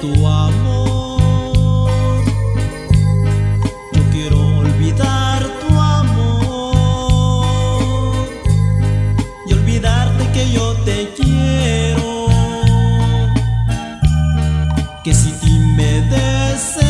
tu amor. Yo quiero olvidar tu amor y olvidarte que yo te quiero. Que si ti me desespero,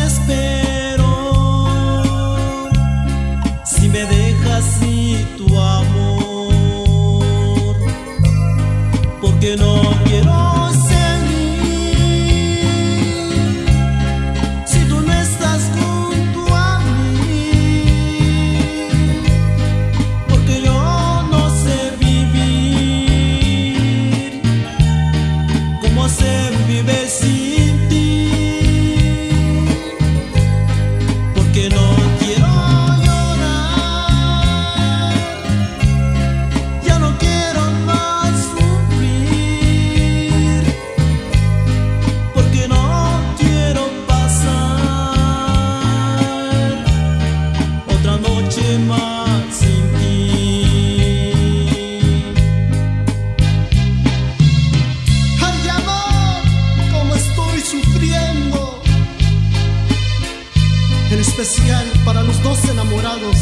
para los dos enamorados,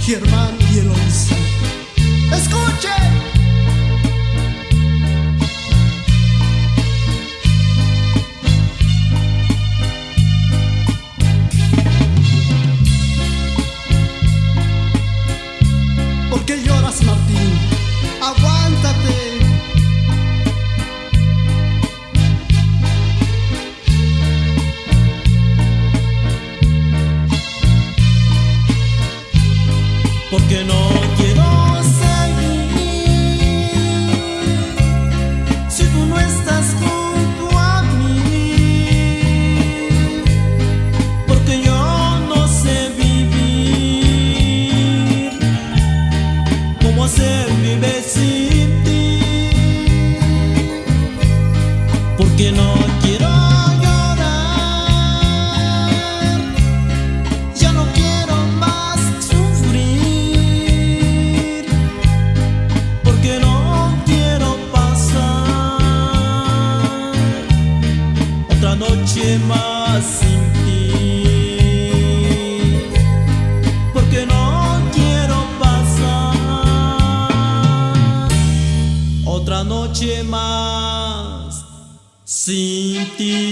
Germán y Eloisa. ¡Escuche! ¿Por qué lloras, Martín? Aguántate. Porque no quiero seguir si tú no estás junto a mí, porque yo no sé vivir, cómo hacer vivir sin ti, porque no quiero. Noche más sin ti, porque no quiero pasar otra noche más sin ti.